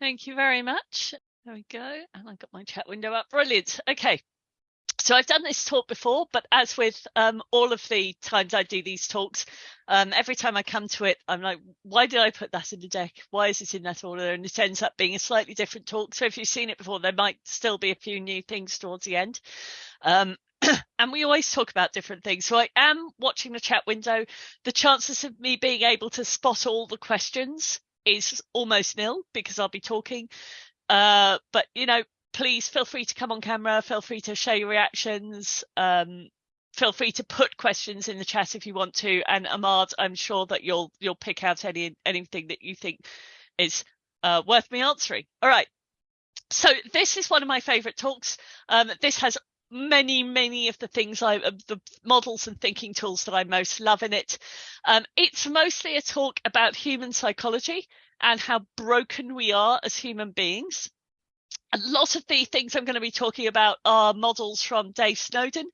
Thank you very much. There we go. And I've got my chat window up. Brilliant. Okay. So I've done this talk before, but as with um, all of the times I do these talks, um, every time I come to it, I'm like, why did I put that in the deck? Why is it in that order? And it ends up being a slightly different talk. So if you've seen it before, there might still be a few new things towards the end. Um, and we always talk about different things. So I am watching the chat window. The chances of me being able to spot all the questions is almost nil because I'll be talking. Uh, but you know, please feel free to come on camera. Feel free to share your reactions. Um, feel free to put questions in the chat if you want to. And Ahmad, I'm sure that you'll you'll pick out any anything that you think is uh, worth me answering. All right. So this is one of my favorite talks. Um, this has many, many of the things I, the models and thinking tools that I most love in it. Um, it's mostly a talk about human psychology and how broken we are as human beings. A lot of the things I'm going to be talking about are models from Dave Snowden,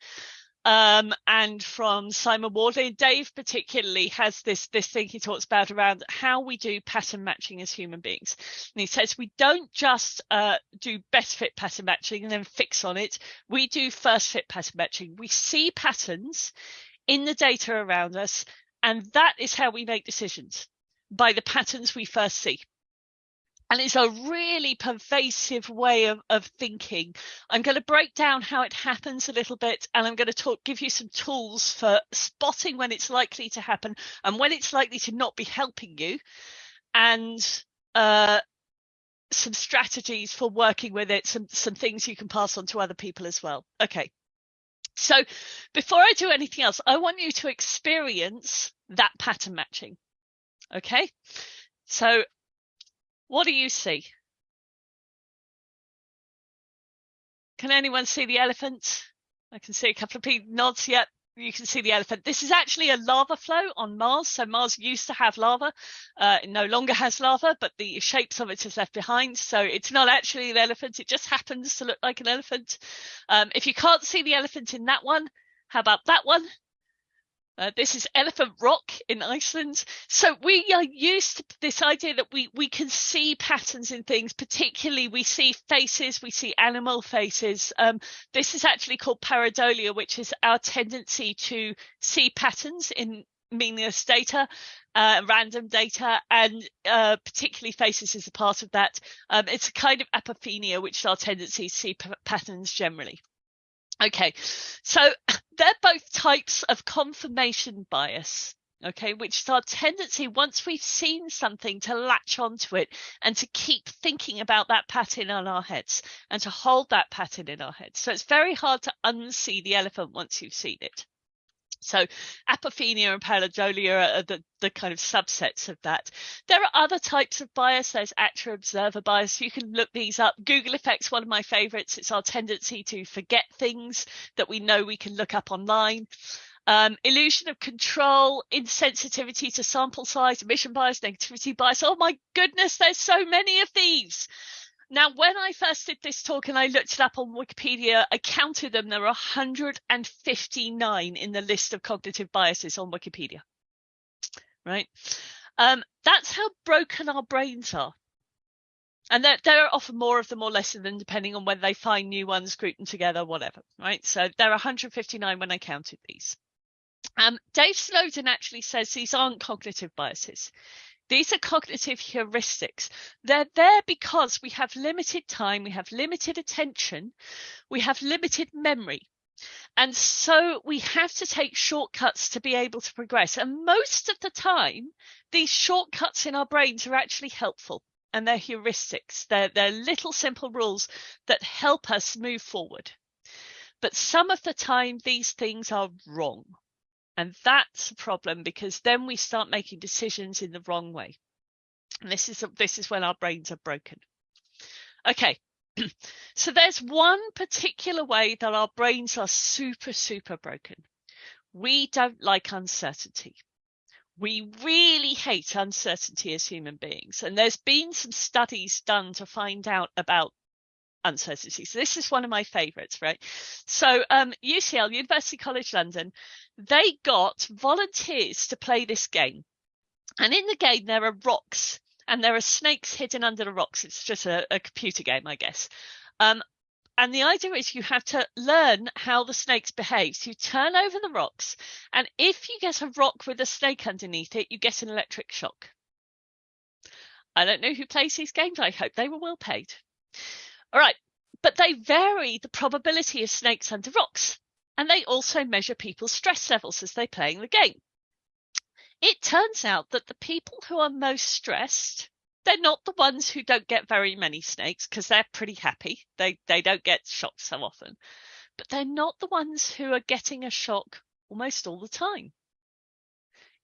um, and from Simon Wardley. Dave particularly has this this thing he talks about around how we do pattern matching as human beings. And he says we don't just uh, do best fit pattern matching and then fix on it. We do first fit pattern matching. We see patterns in the data around us, and that is how we make decisions by the patterns we first see and it's a really pervasive way of, of thinking. I'm going to break down how it happens a little bit, and I'm going to talk, give you some tools for spotting when it's likely to happen and when it's likely to not be helping you, and uh, some strategies for working with it, some some things you can pass on to other people as well. Okay. So before I do anything else, I want you to experience that pattern matching. Okay. So what do you see? Can anyone see the elephant? I can see a couple of people nods. Yep, you can see the elephant. This is actually a lava flow on Mars. So Mars used to have lava. Uh, it no longer has lava, but the shapes of it is left behind. So it's not actually an elephant. It just happens to look like an elephant. Um, if you can't see the elephant in that one, how about that one? Uh, this is Elephant Rock in Iceland. So we are used to this idea that we, we can see patterns in things, particularly we see faces, we see animal faces. Um, this is actually called pareidolia, which is our tendency to see patterns in meaningless data, uh, random data, and uh, particularly faces is a part of that. Um, it's a kind of apophenia, which is our tendency to see patterns generally. Okay, so they're both types of confirmation bias. Okay, which is our tendency once we've seen something to latch onto it and to keep thinking about that pattern in our heads and to hold that pattern in our heads. So it's very hard to unsee the elephant once you've seen it. So apophenia and pareidolia are the, the kind of subsets of that. There are other types of bias. There's actor observer bias. You can look these up. Google effects, one of my favorites. It's our tendency to forget things that we know we can look up online. Um, illusion of control, insensitivity to sample size, omission bias, negativity bias. Oh my goodness, there's so many of these. Now, when I first did this talk and I looked it up on Wikipedia, I counted them. There are 159 in the list of cognitive biases on Wikipedia. Right? Um, that's how broken our brains are. And there, there, are often more of them or less of them, depending on whether they find new ones, group them together, whatever. Right? So there are 159 when I counted these. Um, Dave Snowden actually says these aren't cognitive biases. These are cognitive heuristics. They're there because we have limited time, we have limited attention, we have limited memory. And so we have to take shortcuts to be able to progress. And most of the time, these shortcuts in our brains are actually helpful and they're heuristics. They're, they're little simple rules that help us move forward. But some of the time, these things are wrong. And that's a problem because then we start making decisions in the wrong way. And this is this is when our brains are broken. Okay. so there's one particular way that our brains are super, super broken. We don't like uncertainty. We really hate uncertainty as human beings. And there's been some studies done to find out about uncertainty. So this is one of my favorites, right? So um, UCL, University College London, they got volunteers to play this game. And in the game, there are rocks. and there are snakes hidden under the rocks. It's just a, a computer game, I guess. Um, and the idea is you have to learn how the snakes behave. So you turn over the rocks, and if you get a rock with a snake underneath it, you get an electric shock. I don't know who plays these games. I hope they were well paid. All right, but they vary the probability of snakes under rocks, and they also measure people's stress levels as they're playing the game. It turns out that the people who are most stressed they're not the ones who don't get very many snakes because they're pretty happy. They they don't get shocked so often. But they're not the ones who are getting a shock almost all the time.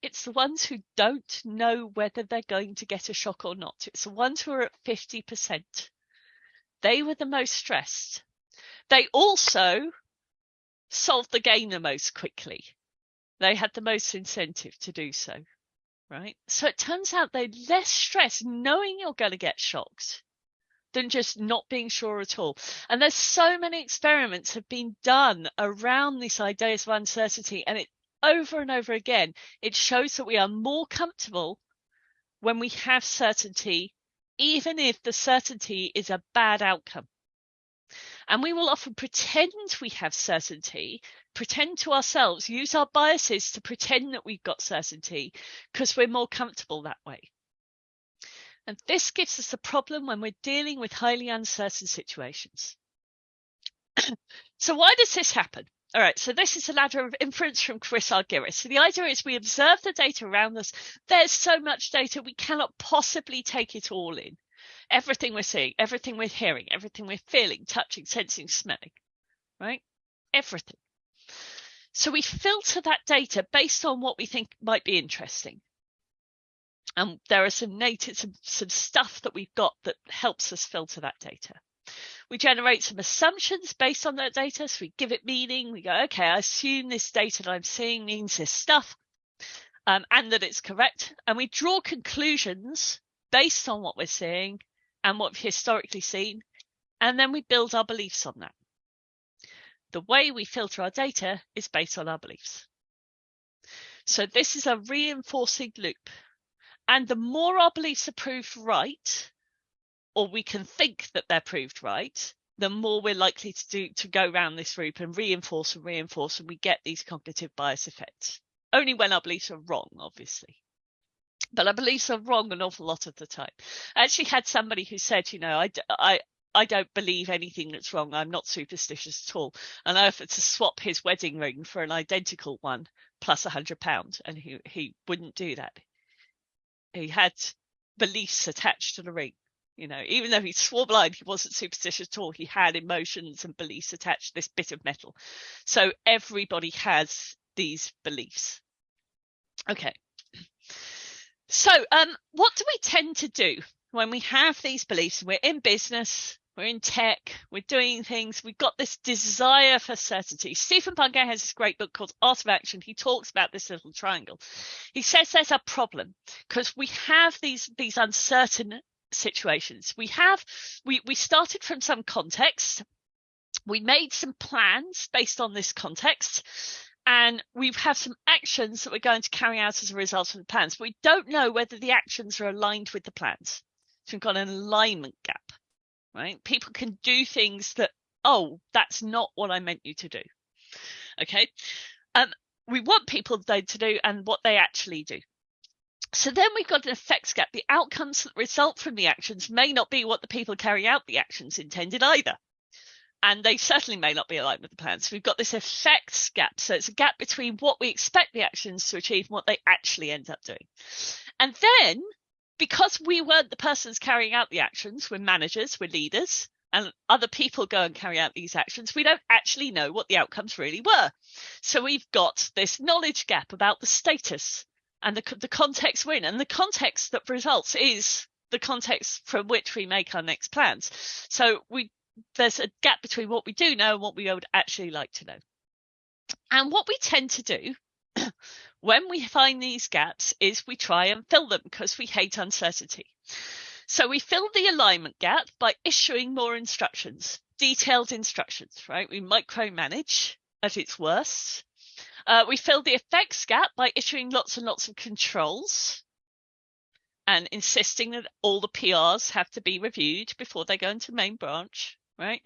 It's the ones who don't know whether they're going to get a shock or not. It's the ones who are at 50%. They were the most stressed. They also solved the game the most quickly. They had the most incentive to do so right? So it turns out they're less stressed knowing you're going to get shocked than just not being sure at all. And there's so many experiments have been done around this idea of uncertainty and it over and over again, it shows that we are more comfortable when we have certainty, even if the certainty is a bad outcome. And we will often pretend we have certainty pretend to ourselves, use our biases to pretend that we've got certainty because we're more comfortable that way. And this gives us a problem when we're dealing with highly uncertain situations. so why does this happen? All right, so this is a ladder of inference from Chris Argyris. So the idea is we observe the data around us. There's so much data, we cannot possibly take it all in. Everything we're seeing, everything we're hearing, everything we're feeling, touching, sensing, smelling, right? Everything. So we filter that data based on what we think might be interesting. And there are some native, some, some stuff that we've got that helps us filter that data. We generate some assumptions based on that data. So we give it meaning. We go, okay, I assume this data that I'm seeing means this stuff um, and that it's correct. And we draw conclusions based on what we're seeing and what we've historically seen. And then we build our beliefs on that. The way we filter our data is based on our beliefs. So this is a reinforcing loop. And the more our beliefs are proved right, or we can think that they're proved right, the more we're likely to do to go around this loop and reinforce and reinforce, and we get these cognitive bias effects. Only when our beliefs are wrong, obviously. But our beliefs are wrong an awful lot of the time. I actually had somebody who said, you know, I, I, I don't believe anything that's wrong. I'm not superstitious at all. And I offered to swap his wedding ring for an identical one plus a hundred pounds, and he he wouldn't do that. He had beliefs attached to the ring. You know, even though he swore blind, he wasn't superstitious at all. He had emotions and beliefs attached to this bit of metal. So everybody has these beliefs. Okay. So, um, what do we tend to do when we have these beliefs? We're in business, we're in tech, we're doing things, we've got this desire for certainty. Stephen Bungay has this great book called Art of Action. He talks about this little triangle. He says there's a problem because we have these these uncertain situations. We have we we started from some context. We made some plans based on this context and we have some actions that we're going to carry out as a result of the plans. But we don't know whether the actions are aligned with the plans. So we've got an alignment gap right? People can do things that, oh, that's not what I meant you to do. Okay. Um, we want people to do and what they actually do. So then we've got an effects gap. The outcomes that result from the actions may not be what the people carrying out the actions intended either. And they certainly may not be aligned with the plan. So we've got this effects gap. So it's a gap between what we expect the actions to achieve and what they actually end up doing. And then because we weren't the persons carrying out the actions, we're managers, we're leaders, and other people go and carry out these actions, we don't actually know what the outcomes really were. So we've got this knowledge gap about the status and the, the context we're. And the context that results is the context from which we make our next plans. So we there's a gap between what we do know and what we would actually like to know. And what we tend to do when we find these gaps is we try and fill them because we hate uncertainty. So we fill the alignment gap by issuing more instructions, detailed instructions, right? We micromanage at its worst. Uh, we fill the effects gap by issuing lots and lots of controls. and insisting that all the PRs have to be reviewed before they go into main branch, right?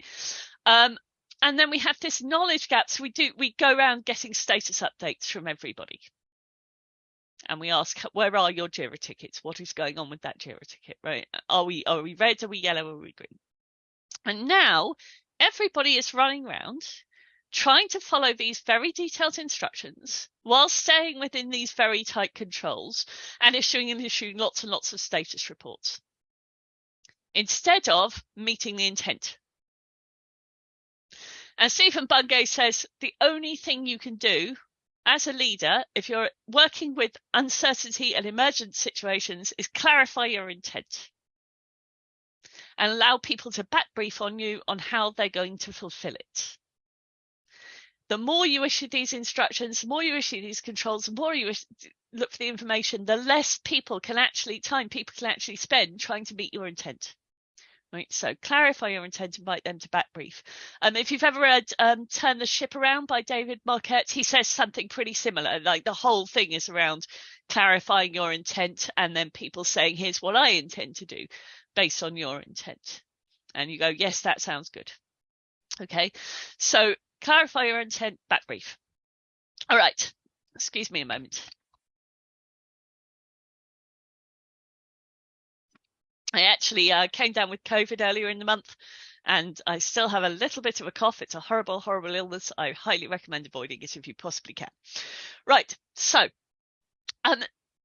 Um, and then we have this knowledge gap. So we do we go around getting status updates from everybody. And we ask, where are your JIRA tickets? What is going on with that JIRA ticket, right? Are we are we red? Are we yellow? Are we green? And now everybody is running around trying to follow these very detailed instructions while staying within these very tight controls and issuing and issuing lots and lots of status reports instead of meeting the intent. And Stephen Bungay says the only thing you can do as a leader, if you're working with uncertainty and emergent situations, is clarify your intent and allow people to back brief on you on how they're going to fulfill it the more you issue these instructions, the more you issue these controls, the more you look for the information, the less people can actually time people can actually spend trying to meet your intent. Right, so clarify your intent, invite them to back brief. Um, if you've ever read um, Turn the Ship Around by David Marquet, he says something pretty similar. Like the whole thing is around clarifying your intent and then people saying, here's what I intend to do based on your intent. And you go, yes, that sounds good. Okay, so clarify your intent, back brief. All right, excuse me a moment. I actually uh, came down with COVID earlier in the month and I still have a little bit of a cough. It's a horrible, horrible illness. I highly recommend avoiding it if you possibly can. Right, so um,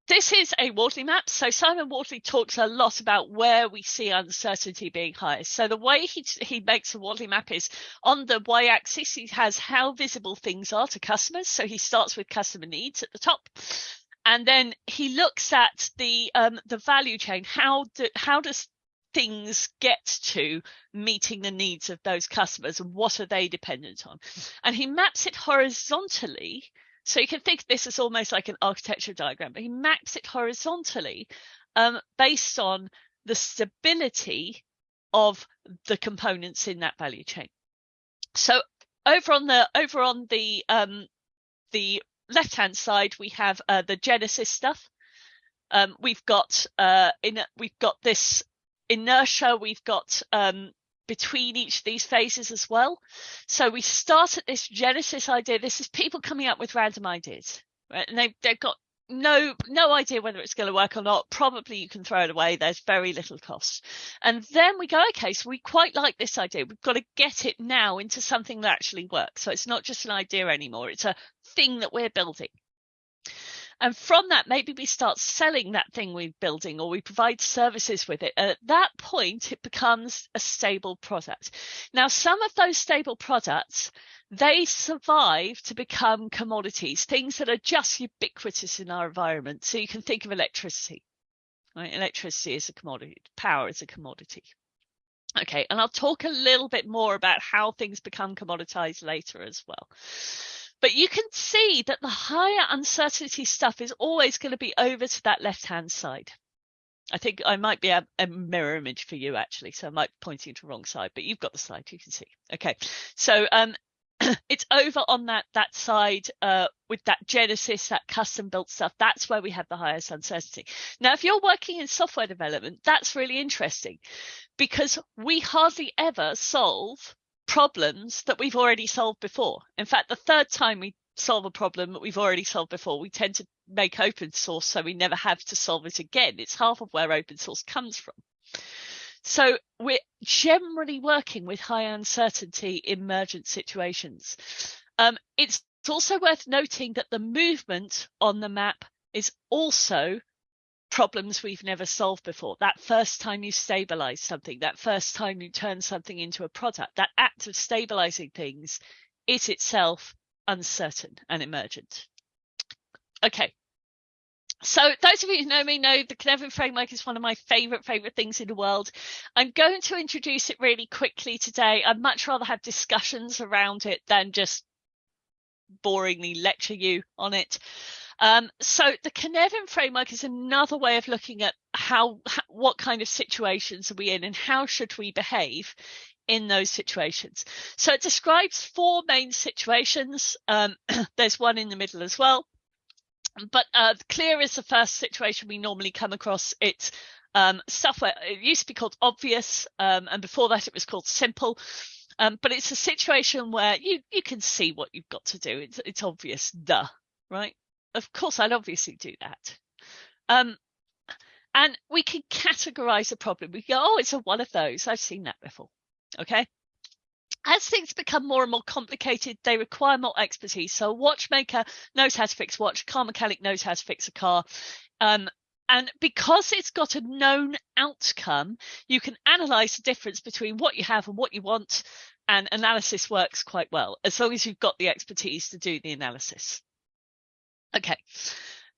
this is a Wardley map. So Simon Wardley talks a lot about where we see uncertainty being highest. So the way he, he makes a Wardley map is on the y-axis, he has how visible things are to customers. So he starts with customer needs at the top. And then he looks at the um, the value chain. How do, how does things get to meeting the needs of those customers and what are they dependent on? And he maps it horizontally so you can think this is almost like an architecture diagram, but he maps it horizontally um, based on the stability of the components in that value chain. So over on the over on the um, the left hand side, we have uh, the Genesis stuff. Um, we've got uh, in we've got this inertia. We've got um, between each of these phases as well. So we start at this genesis idea. This is people coming up with random ideas, right? And they, they've got no no idea whether it's going to work or not. Probably you can throw it away. There's very little cost. And then we go okay so we quite like this idea. We've got to get it now into something that actually works. So it's not just an idea anymore. It's a thing that we're building and from that, maybe we start selling that thing we're building or we provide services with it. At that point, it becomes a stable product. Now, some of those stable products, they survive to become commodities, things that are just ubiquitous in our environment. So you can think of electricity. Right? Electricity is a commodity, power is a commodity. Okay, and I'll talk a little bit more about how things become commoditized later as well. But you can see that the higher uncertainty stuff is always going to be over to that left hand side. I think I might be a, a, mirror image for you actually, so I might be pointing to the wrong side, but you've got the slide, you can see. Okay, so um, it's over on that that side uh, with that Genesis, that custom built stuff. That's where we have the highest uncertainty. Now, if you're working in software development, that's really interesting because we hardly ever solve problems that we've already solved before. In fact, the third time we solve a problem that we've already solved before, we tend to make open source so we never have to solve it again. It's half of where open source comes from. So we're generally working with high uncertainty emergent situations. Um, it's also worth noting that the movement on the map is also problems we've never solved before. That first time you stabilize something, that first time you turn something into a product, that act of stabilizing things is itself uncertain and emergent. Okay. So those of you who know me know the Cynefin framework is one of my favorite, favorite things in the world. I'm going to introduce it really quickly today. I'd much rather have discussions around it than just boringly lecture you on it. Um, so the Cynefin framework is another way of looking at how, how, what kind of situations are we in and how should we behave in those situations. So it describes four main situations. Um, there's one in the middle as well. but uh, clear is the first situation we normally come across. It's um, stuff where it used to be called obvious, um, and before that it was called simple. Um, but it's a situation where you you can see what you've got to do. It's it's obvious, duh, right? Of course, I'll obviously do that. Um, and we can categorize a problem. We go, oh, it's a one of those. I've seen that before. Okay. As things become more and more complicated, they require more expertise. So a watchmaker knows how to fix watch, car mechanic knows how to fix a car. Um, and because it's got a known outcome, you can analyze the difference between what you have and what you want. And analysis works quite well as long as you've got the expertise to do the analysis. Okay.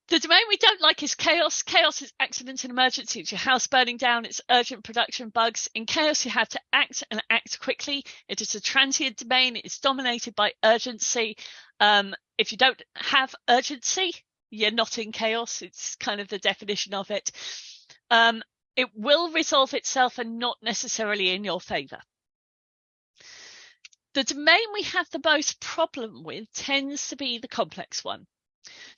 The domain we don't like is chaos. Chaos is accident and emergency. It's your house burning down. It's urgent production bugs. In chaos, you have to act and act quickly. It is a transient domain. It's dominated by urgency. Um, if you don't have urgency, you're not in chaos. It's kind of the definition of it. Um, it will resolve itself and not necessarily in your favor. The domain we have the most problem with tends to be the complex one.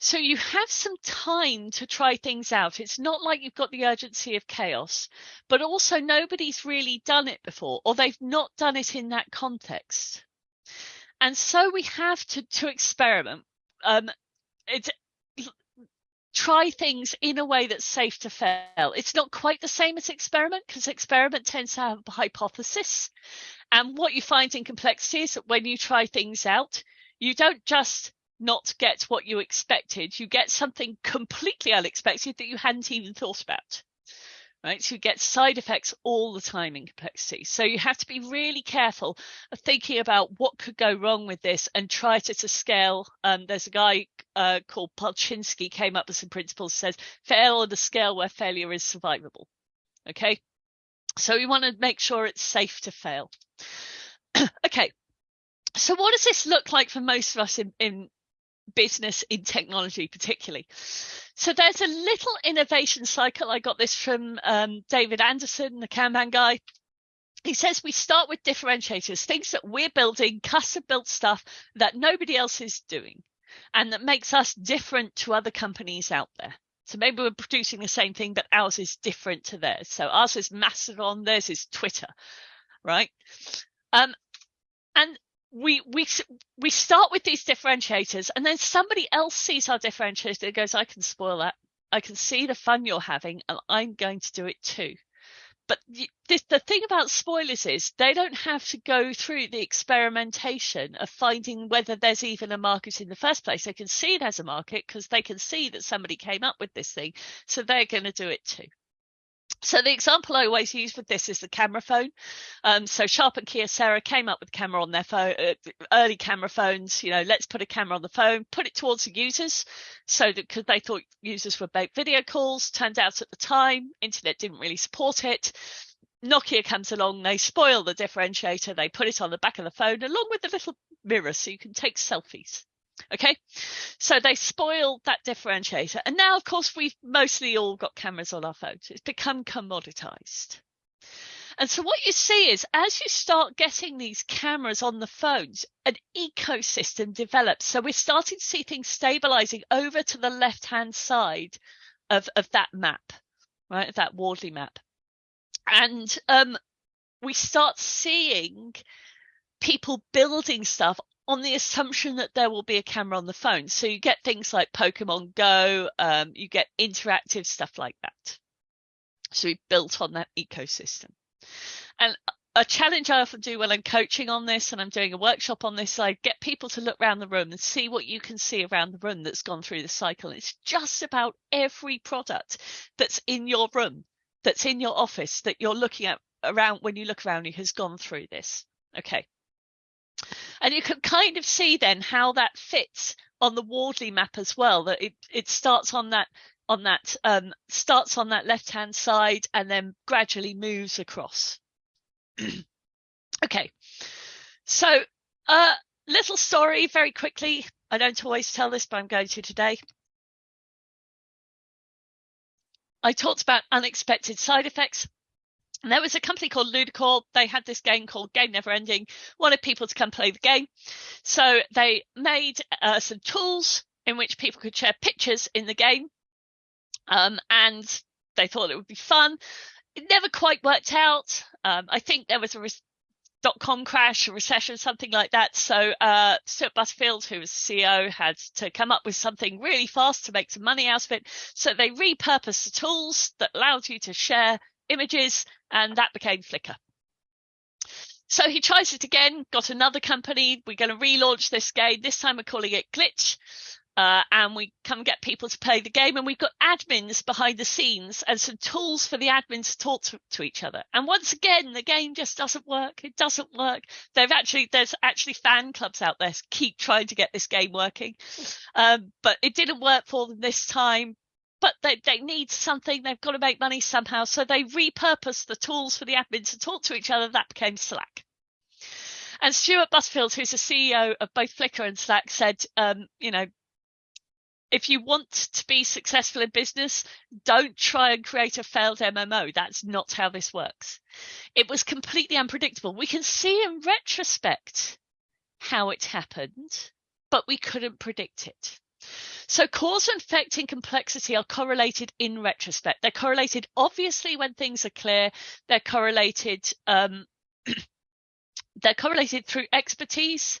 So you have some time to try things out. It's not like you've got the urgency of chaos, but also nobody's really done it before or they've not done it in that context. And so we have to, to experiment. Um, it's, try things in a way that's safe to fail. It's not quite the same as experiment because experiment tends to have a hypothesis. And what you find in complexity is that when you try things out, you don't just not get what you expected. You get something completely unexpected that you hadn't even thought about. Right, so you get side effects all the time in complexity. So you have to be really careful of thinking about what could go wrong with this and try to, to scale. Um, there's a guy uh, called Polchinski came up with some principles says fail on the scale where failure is survivable. Okay, so we want to make sure it's safe to fail. okay, so what does this look like for most of us in, in business in technology particularly. So there's a little innovation cycle i got this from um, david anderson the kanban guy. He says we start with differentiators things that we're building custom built stuff that nobody else is doing and that makes us different to other companies out there. So maybe we're producing the same thing but ours is different to theirs. So ours is mastodon theirs is twitter right? Um, and we we we start with these differentiators and then somebody else sees our differentiator and goes i can spoil that. I can see the fun you're having and i'm going to do it too. But the, the thing about spoilers is they don't have to go through the experimentation of finding whether there's even a market in the first place. They can see it as a market because they can see that somebody came up with this thing so they're going to do it too so the example I always use with this is the camera phone. Um, so Sharp and Kyocera came up with camera on their phone, uh, early camera phones. You know, let's put a camera on the phone, put it towards the users, so that because they thought users would make video calls. Turned out at the time, internet didn't really support it. Nokia comes along, they spoil the differentiator, they put it on the back of the phone along with the little mirror so you can take selfies. Okay, so they spoiled that differentiator. And now, of course, we've mostly all got cameras on our phones. It's become commoditized. And so what you see is as you start getting these cameras on the phones, an ecosystem develops. So we're starting to see things stabilizing over to the left hand side of, of that map, right? That Wardley map. And um, we start seeing people building stuff on the assumption that there will be a camera on the phone. So you get things like Pokemon Go, um, you get interactive stuff like that. So we built on that ecosystem. And a challenge I often do when I'm coaching on this and I'm doing a workshop on this, I get people to look around the room and see what you can see around the room that's gone through the cycle. It's just about every product that's in your room, that's in your office, that you're looking at around when you look around you has gone through this. Okay. And you can kind of see then how that fits on the Wardley map as well, that it, it starts on that on that um, starts on that left hand side and then gradually moves across. okay, so a uh, little story very quickly. I don't always tell this, but I'm going to today. I talked about unexpected side effects. And there was a company called Ludicorp. They had this game called Game Never Ending, wanted people to come play the game. So they made uh, some tools in which people could share pictures in the game. Um, and they thought it would be fun. It never quite worked out. Um, I think there was a dot com crash, a recession, something like that. So uh, Stewart Butterfield, who was CEO, had to come up with something really fast to make some money out of it. So they repurposed the tools that allowed you to share images, and that became Flickr. So he tries it again, got another company. We're going to relaunch this game. This time we're calling it Glitch. Uh, and we come get people to play the game and we've got admins behind the scenes and some tools for the admins to talk to, to, each other and once again the game just doesn't work it doesn't work they've actually there's actually fan clubs out there keep trying to get this game working um, but it didn't work for them this time but they, they need something they've got to make money somehow so they repurposed the tools for the admins to talk to each other that became slack and Stewart Butterfield, who's the CEO of both Flickr and Slack, said, um, you know, if you want to be successful in business, don't try and create a failed MMO. That's not how this works. It was completely unpredictable. We can see in retrospect how it happened, but we couldn't predict it. So cause and effect in complexity are correlated in retrospect. They're correlated obviously when things are clear. They're correlated um, they're correlated through expertise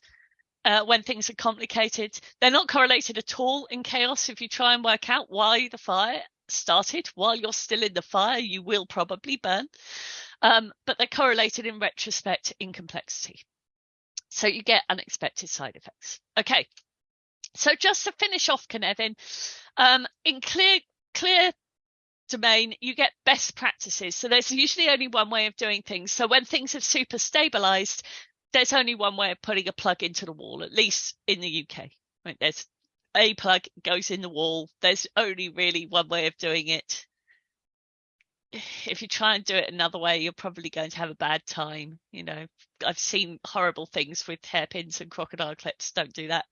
uh, when things are complicated. They're not correlated at all in chaos. If you try and work out why the fire started while you're still in the fire, you will probably burn. Um, but they're correlated in retrospect in complexity. So you get unexpected side effects. Okay. So just to finish off, Cynefin, um, in clear, clear domain, you get best practices. So there's usually only one way of doing things. So when things have super stabilized, there's only one way of putting a plug into the wall, at least in the UK. Right? There's a plug goes in the wall. There's only really one way of doing it. If you try and do it another way, you're probably going to have a bad time. You know, I've seen horrible things with hairpins and crocodile clips. Don't do that.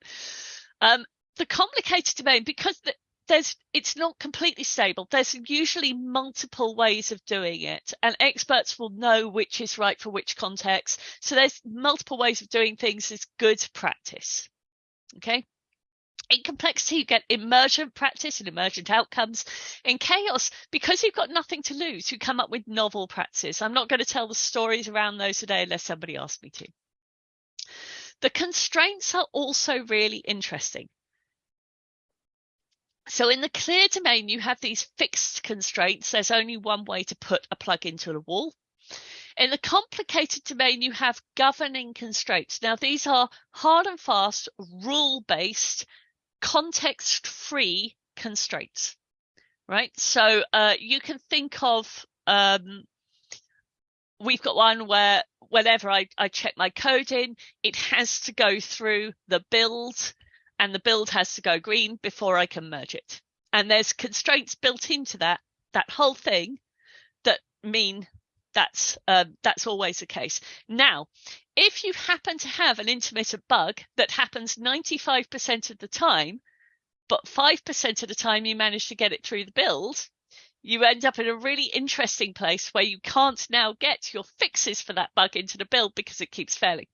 Um, the complicated domain, because the, there's it's not completely stable there's usually multiple ways of doing it and experts will know which is right for which context. So there's multiple ways of doing things is good practice okay? In complexity you get emergent practice and emergent outcomes. In chaos because you've got nothing to lose you come up with novel practices. I'm not going to tell the stories around those today unless somebody asks me to the constraints are also really interesting so in the clear domain, you have these fixed constraints. There's only one way to put a plug into the wall. In the complicated domain, you have governing constraints. Now, these are hard and fast, rule-based, context-free constraints, right? So uh, you can think of, um, we've got one where whenever I, I check my code in, it has to go through the build and the build has to go green before I can merge it. And there's constraints built into that, that whole thing that mean that's um, that's always the case. Now, if you happen to have an intermittent bug that happens 95% of the time, but 5% of the time you manage to get it through the build, you end up in a really interesting place where you can't now get your fixes for that bug into the build because it keeps failing.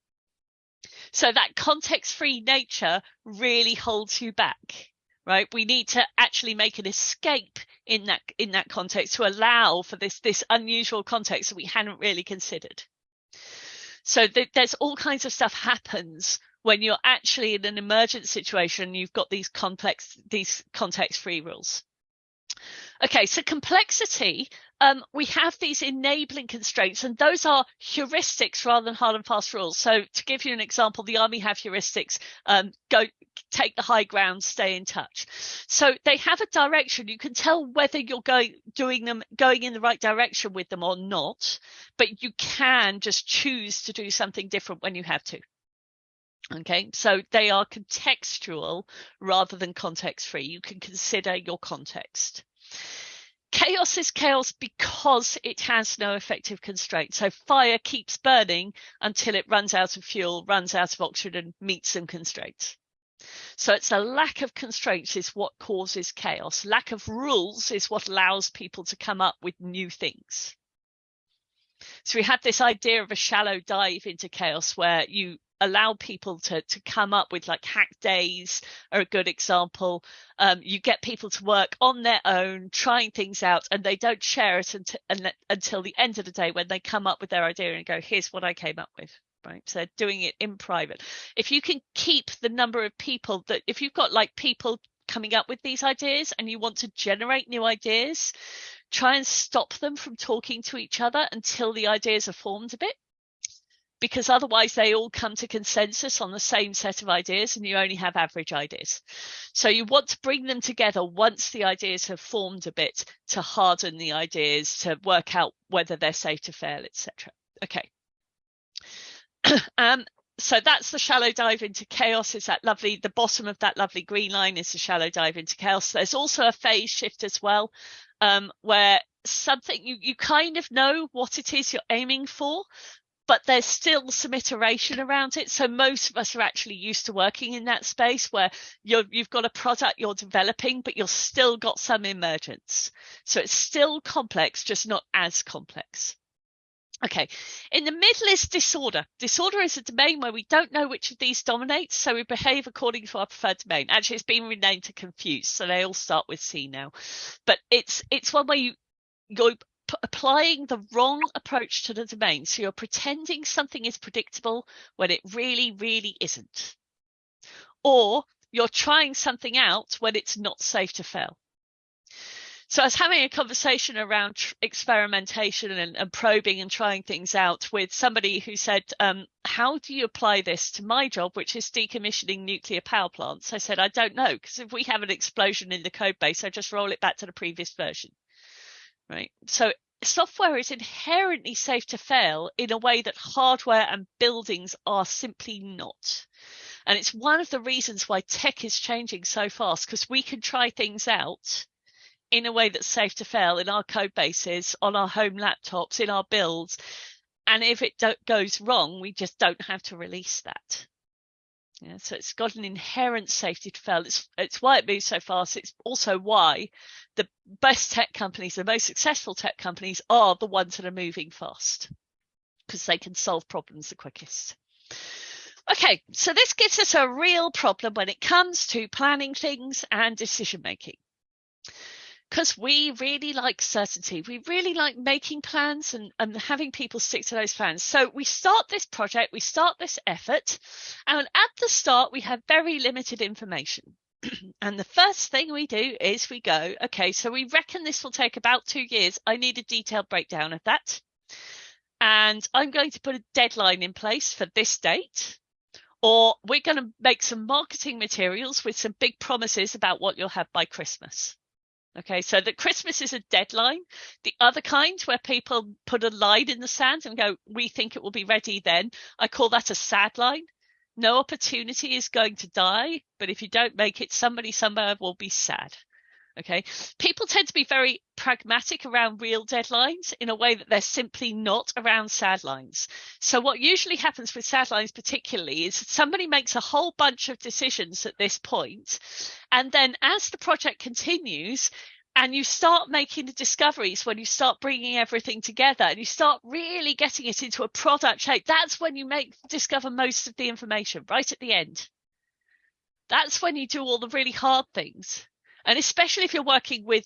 So that context free nature really holds you back, right? We need to actually make an escape in that, in that context to allow for this, this unusual context that we hadn't really considered. So th there's all kinds of stuff happens when you're actually in an emergent situation, you've got these complex, these context free rules. Okay, so complexity, um, we have these enabling constraints, and those are heuristics rather than hard and fast rules. So, to give you an example, the army have heuristics: um, go take the high ground, stay in touch. So they have a direction. You can tell whether you're going doing them going in the right direction with them or not, but you can just choose to do something different when you have to. Okay, so they are contextual rather than context free. You can consider your context. Chaos is chaos because it has no effective constraint. So fire keeps burning until it runs out of fuel, runs out of oxygen, and meets some constraints. So it's a lack of constraints is what causes chaos. Lack of rules is what allows people to come up with new things. So we had this idea of a shallow dive into chaos where you allow people to to come up with like hack days are a good example. Um, you get people to work on their own trying things out and they don't share it until, until the end of the day when they come up with their idea and go here's what i came up with right? So doing it in private. If you can keep the number of people that if you've got like people coming up with these ideas and you want to generate new ideas try and stop them from talking to each other until the ideas are formed a bit because otherwise they all come to consensus on the same set of ideas and you only have average ideas. So you want to bring them together once the ideas have formed a bit to harden the ideas, to work out whether they're safe to fail, etc. Okay. um, so that's the shallow dive into chaos is that lovely the bottom of that lovely green line is the shallow dive into chaos there's also a phase shift as well um, where something you you kind of know what it is you're aiming for but there's still some iteration around it. So most of us are actually used to working in that space where you have got a product you're developing, but you've still got some emergence. So it's still complex, just not as complex. Okay, in the middle is disorder. Disorder is a domain where we don't know which of these dominates, so we behave according to our preferred domain. Actually, it's been renamed to confuse, so they all start with C now. But it's it's one where you you're applying the wrong approach to the domain. So you're pretending something is predictable when it really, really isn't. Or you're trying something out when it's not safe to fail. So I was having a conversation around experimentation and, and, probing and trying things out with somebody who said, um, how do you apply this to my job, which is decommissioning nuclear power plants? I said, I don't know, because if we have an explosion in the code base, I just roll it back to the previous version right? So software is inherently safe to fail in a way that hardware and buildings are simply not. And it's one of the reasons why tech is changing so fast because we can try things out in a way that's safe to fail in our code bases, on our home laptops, in our builds. And if it goes wrong, we just don't have to release that. Yeah, so it's got an inherent safety to fail. It's it's why it moves so fast. It's also why the best tech companies, the most successful tech companies, are the ones that are moving fast because they can solve problems the quickest. Okay, so this gives us a real problem when it comes to planning things and decision making because we really like certainty. We really like making plans and, and having people stick to those plans. So we start this project, we start this effort, and at the start, we have very limited information. and the first thing we do is we go, okay, so we reckon this will take about two years. I need a detailed breakdown of that. And I'm going to put a deadline in place for this date. Or we're going to make some marketing materials with some big promises about what you'll have by Christmas. Okay, so the Christmas is a deadline. The other kind where people put a line in the sand and go, we think it will be ready then. I call that a sad line. No opportunity is going to die, but if you don't make it, somebody somewhere will be sad. Okay. People tend to be very pragmatic around real deadlines in a way that they're simply not around sad lines. So what usually happens with sad lines particularly is somebody makes a whole bunch of decisions at this point, And then as the project continues, and you start making the discoveries when you start bringing everything together and you start really getting it into a product shape that's when you make discover most of the information right at the end that's when you do all the really hard things and especially if you're working with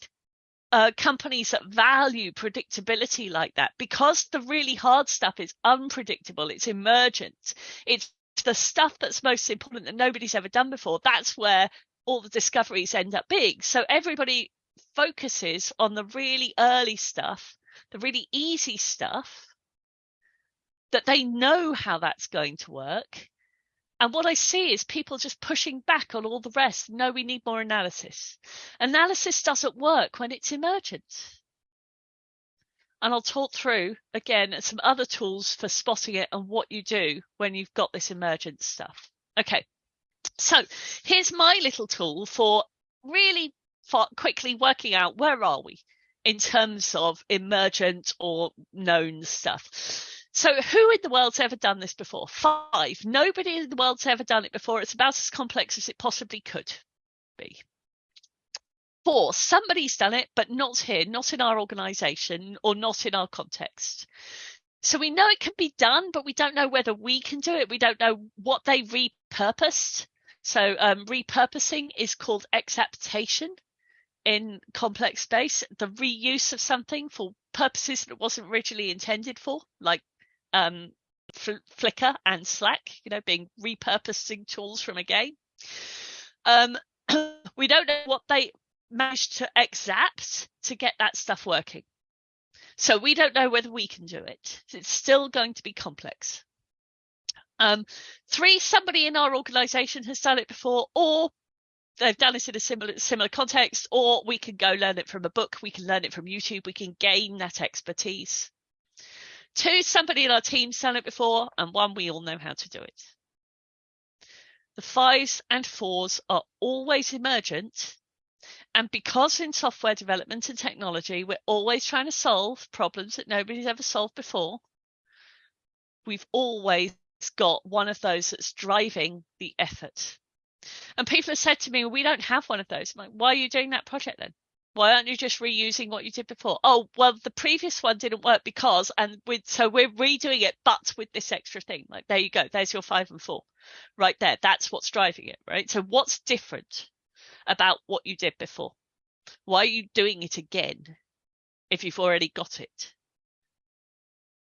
uh, companies that value predictability like that, because the really hard stuff is unpredictable, it's emergent, it's the stuff that's most important that nobody's ever done before. That's where all the discoveries end up being. So everybody focuses on the really early stuff, the really easy stuff that they know how that's going to work and what I see is people just pushing back on all the rest. No, we need more analysis. Analysis doesn't work when it's emergent. And I'll talk through again some other tools for spotting it and what you do when you've got this emergent stuff. Okay, so here's my little tool for really quickly working out where are we in terms of emergent or known stuff. So, who in the world's ever done this before? Five. Nobody in the world's ever done it before. It's about as complex as it possibly could be. Four, somebody's done it, but not here, not in our organization or not in our context. so we know it can be done, but we don't know whether we can do it. We don't know what they repurposed. So um, repurposing is called exaptation in complex space, the reuse of something for purposes that it wasn't originally intended for, like um, Flickr and Slack, you know, being repurposing tools from a game. Um, we don't know what they managed to exapt to get that stuff working. So we don't know whether we can do it. It's still going to be complex. Um, three, somebody in our organization has done it before, or they've done it in a similar similar context, or we can go learn it from a book, we can learn it from YouTube, we can gain that expertise. Two, somebody in our team's done it before, and one, we all know how to do it. The fives and fours are always emergent. And because in software development and technology, we're always trying to solve problems that nobody's ever solved before, we've always got one of those that's driving the effort. And people have said to me, we don't have one of those. I'm like, why are you doing that project then? Why aren't you just reusing what you did before? Oh, well, the previous one didn't work because, and with, so we're redoing it, but with this extra thing. Like, there you go. There's your five and four right there. That's what's driving it, right? So what's different about what you did before? Why are you doing it again if you've already got it?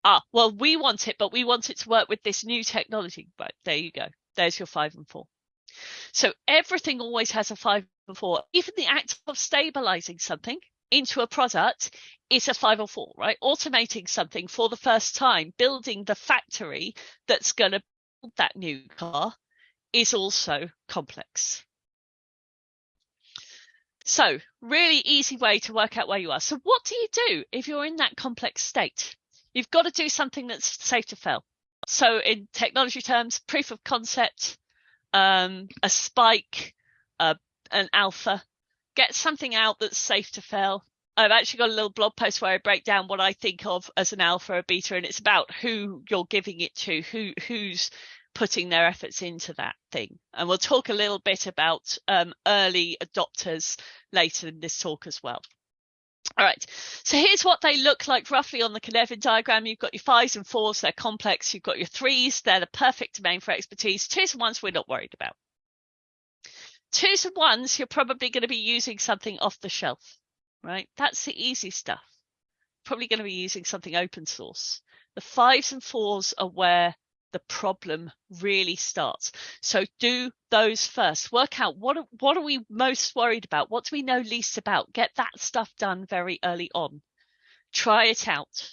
Ah, well, we want it, but we want it to work with this new technology. Right, there you go. There's your five and four. So everything always has a five four. Even the act of stabilizing something into a product is a five or four, right? Automating something for the first time, building the factory that's going to build that new car is also complex. So really easy way to work out where you are. So what do you do if you're in that complex state? You've got to do something that's safe to fail. So in technology terms, proof of concept, um, a spike, uh, an alpha, get something out that's safe to fail. I've actually got a little blog post where I break down what I think of as an alpha, a beta, and it's about who you're giving it to, who who's putting their efforts into that thing. And we'll talk a little bit about um, early adopters later in this talk as well. All right, so here's what they look like roughly on the Cynefin diagram. You've got your fives and fours, they're complex. You've got your threes, they're the perfect domain for expertise. Twos and ones we're not worried about. Twos and ones, you're probably going to be using something off the shelf, right? That's the easy stuff. Probably going to be using something open source. The fives and fours are where the problem really starts. So do those first. Work out what what are we most worried about? What do we know least about? Get that stuff done very early on. Try it out.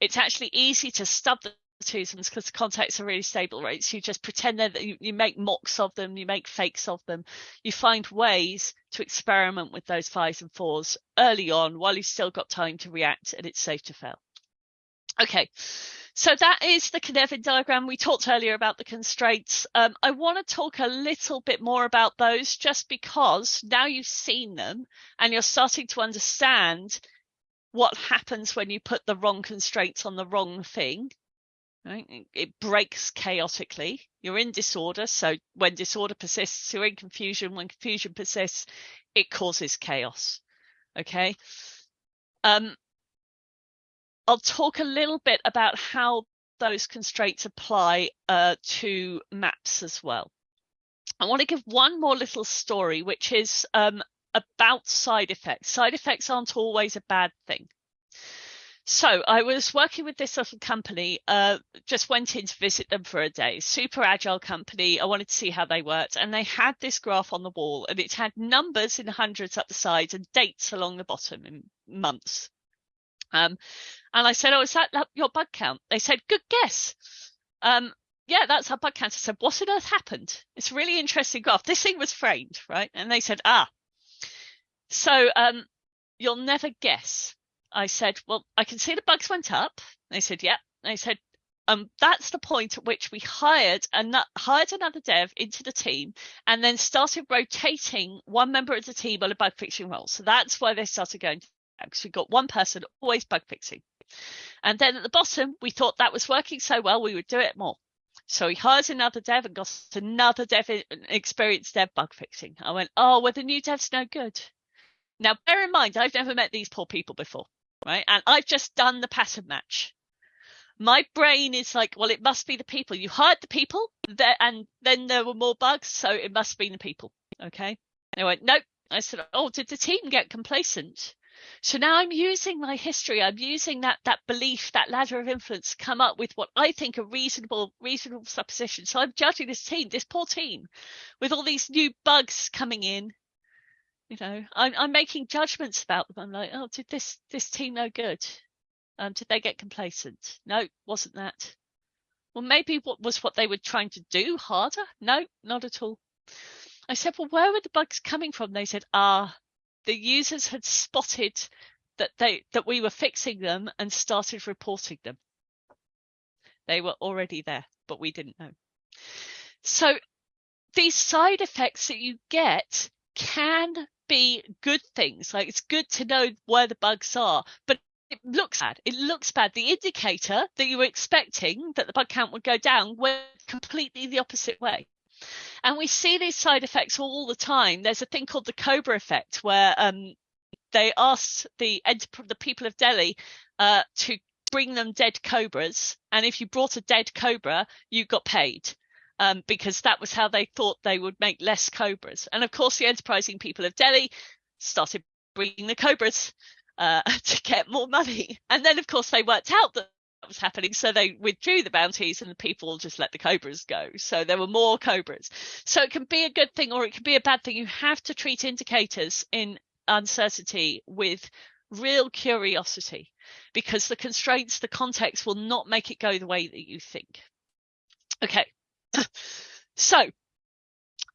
It's actually easy to stub the because contacts are really stable? So you just pretend that you, you make mocks of them, you make fakes of them. You find ways to experiment with those fives and fours early on while you've still got time to react and it's safe to fail. Okay, so that is the Cynefin diagram. We talked earlier about the constraints. Um, I want to talk a little bit more about those just because now you've seen them and you're starting to understand what happens when you put the wrong constraints on the wrong thing. Right? It breaks chaotically. You're in disorder. So when disorder persists, you're in confusion. When confusion persists, it causes chaos. Okay. Um, I'll talk a little bit about how those constraints apply uh, to maps as well. I want to give one more little story, which is um, about side effects. Side effects aren't always a bad thing. So I was working with this little company, uh, just went in to visit them for a day, super agile company. I wanted to see how they worked. And they had this graph on the wall and it had numbers in hundreds up the sides and dates along the bottom in months. Um, and I said, Oh, is that your bug count? They said, Good guess. Um, yeah, that's our bug count. I said, What on earth happened? It's a really interesting graph. This thing was framed, right? And they said, Ah, so um, you'll never guess. I said, Well, I can see the bugs went up. They said, Yeah. They said, um, that's the point at which we hired and hired another dev into the team and then started rotating one member of the team on a bug fixing role. So that's why they started going because we got one person always bug fixing. And then at the bottom, we thought that was working so well, we would do it more. So he hires another dev and got another dev, experienced dev bug fixing. I went, oh, well, the new dev's no good. Now, bear in mind, I've never met these poor people before, right? And I've just done the pattern match. My brain is like, well, it must be the people. You hired the people there, and then there were more bugs, so it must be the people. Okay. And I went, nope. I said, oh, did the team get complacent? So now I'm using my history. I'm using that that belief, that ladder of influence, to come up with what I think are reasonable reasonable suppositions. So I'm judging this team, this poor team, with all these new bugs coming in. You know, I'm I'm making judgments about them. I'm like, oh, did this this team no good? Um, did they get complacent? No, wasn't that. Well, maybe what was what they were trying to do harder? No, not at all. I said, well, where were the bugs coming from? They said, ah, the users had spotted that they that we were fixing them and started reporting them. They were already there, but we didn't know. So these side effects that you get can be good things. Like it's good to know where the bugs are, but it looks bad. It looks bad. The indicator that you were expecting that the bug count would go down went completely the opposite way. And we see these side effects all the time. There's a thing called the Cobra effect, where um, they asked the the people of Delhi uh, to bring them dead cobras, and if you brought a dead cobra, you got paid. Um, because that was how they thought they would make less cobras. And of course, the enterprising people of Delhi started bringing the cobras uh, to get more money. And then, of course, they worked out that was happening. So they withdrew the bounties and the people just let the cobras go. So there were more cobras. So it can be a good thing or it can be a bad thing. You have to treat indicators in uncertainty with real curiosity because the constraints, the context will not make it go the way that you think. Okay. so,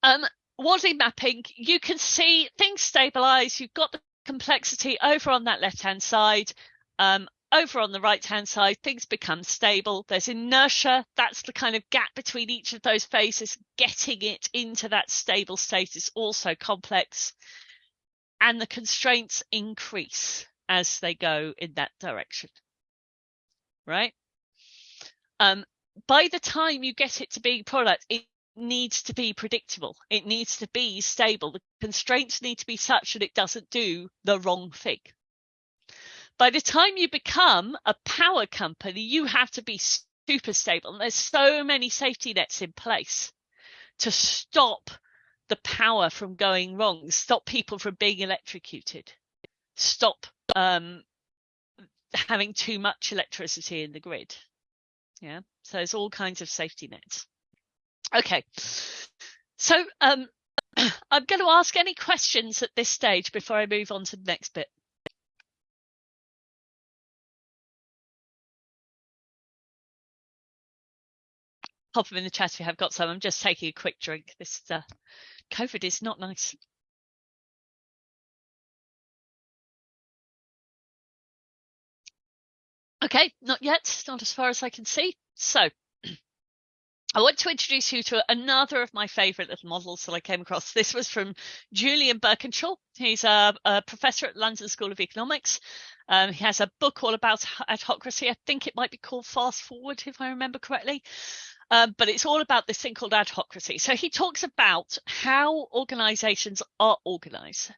um, Wardley mapping, you can see things stabilize. You've got the complexity over on that left hand side. Um, over on the right hand side, things become stable. There's inertia. That's the kind of gap between each of those phases. Getting it into that stable state is also complex. And the constraints increase as they go in that direction. Right? Um, by the time you get it to being product, it needs to be predictable. It needs to be stable. The constraints need to be such that it doesn't do the wrong thing by the time you become a power company, you have to be super stable. And there's so many safety nets in place to stop the power from going wrong, stop people from being electrocuted, stop um, having too much electricity in the grid. Yeah, so there's all kinds of safety nets. Okay, so um, I'm going to ask any questions at this stage before I move on to the next bit. pop them in the chat if you have got some. I'm just taking a quick drink. This uh, COVID is not nice. Okay, not yet, not as far as I can see. So I want to introduce you to another of my favorite little models that I came across. This was from Julian Birkinshaw. He's a, a professor at London School of Economics. Um, he has a book all about adhocracy. I think it might be called Fast Forward, if I remember correctly. Um, but it's all about this thing called adhocracy. So he talks about how organizations are organized.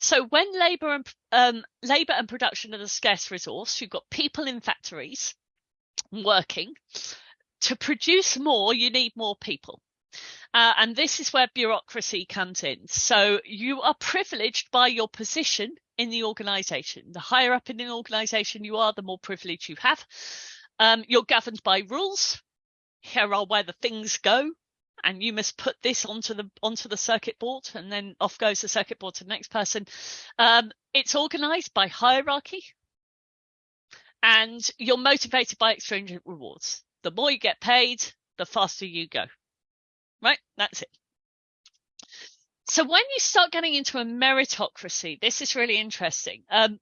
So when labor and um, labor and production are the scarce resource, you've got people in factories working. To produce more, you need more people. Uh, and this is where bureaucracy comes in. So you are privileged by your position in the organization. The higher up in an organization you are, the more privilege you have. Um, you're governed by rules here are where the things go and you must put this onto the onto the circuit board and then off goes the circuit board to the next person. Um, it's organized by hierarchy and you're motivated by extrinsic rewards. The more you get paid the faster you go. Right? That's it. So when you start getting into a meritocracy this is really interesting. Um,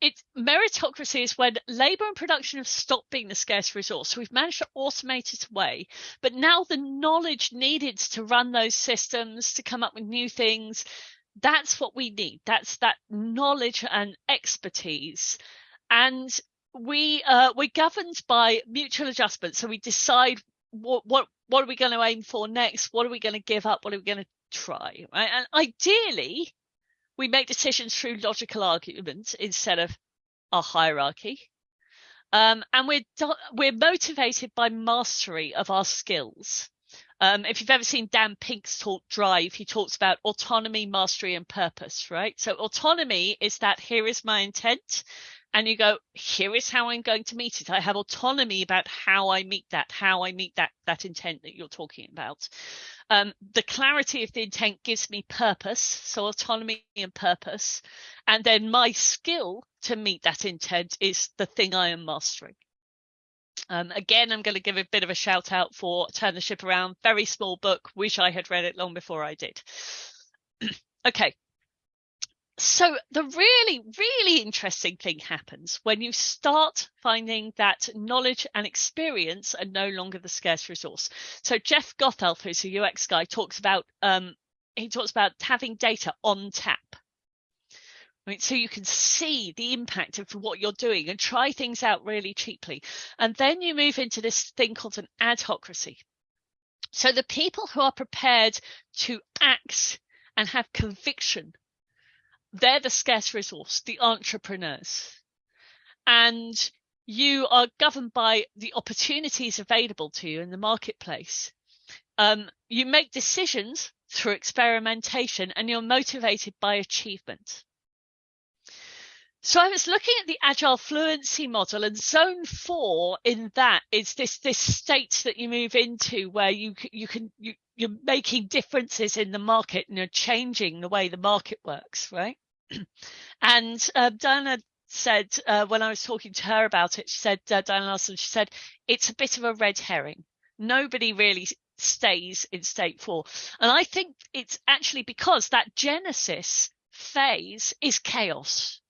it's meritocracy is when labor and production have stopped being the scarce resource. So we've managed to automate it away, but now the knowledge needed to run those systems, to come up with new things, that's what we need. That's that knowledge and expertise. And we uh, we're governed by mutual adjustment. So we decide what what what are we going to aim for next? What are we going to give up? What are we going to try? Right? And ideally, we make decisions through logical arguments instead of a hierarchy. Um, and we're we're motivated by mastery of our skills. Um, if you've ever seen Dan Pink's talk Drive, he talks about autonomy, mastery, and purpose, right? So autonomy is that here is my intent, and you go, here is how I'm going to meet it. I have autonomy about how I meet that, how I meet that that intent that you're talking about. Um, the clarity of the intent gives me purpose, so autonomy and purpose, and then my skill to meet that intent is the thing I am mastering. Um, again, I'm going to give a bit of a shout out for Turn the Ship Around. Very small book. Wish I had read it long before I did. okay. So the really, really interesting thing happens when you start finding that knowledge and experience are no longer the scarce resource. So Jeff Gothelf, who's a UX guy, talks about um, he talks about having data on tap. Right, so you can see the impact of what you're doing and try things out really cheaply. And then you move into this thing called an adhocracy. So the people who are prepared to act and have conviction, they're the scarce resource, the entrepreneurs. And you are governed by the opportunities available to you in the marketplace. Um, you make decisions through experimentation and you're motivated by achievement. So I was looking at the agile fluency model and zone four in that is this this state that you move into where you you can you you're making differences in the market and you're changing the way the market works, right? And uh, Diana said uh, when I was talking to her about it, she said uh, Diana Larsen, she said it's a bit of a red herring. Nobody really stays in state four, and I think it's actually because that genesis phase is chaos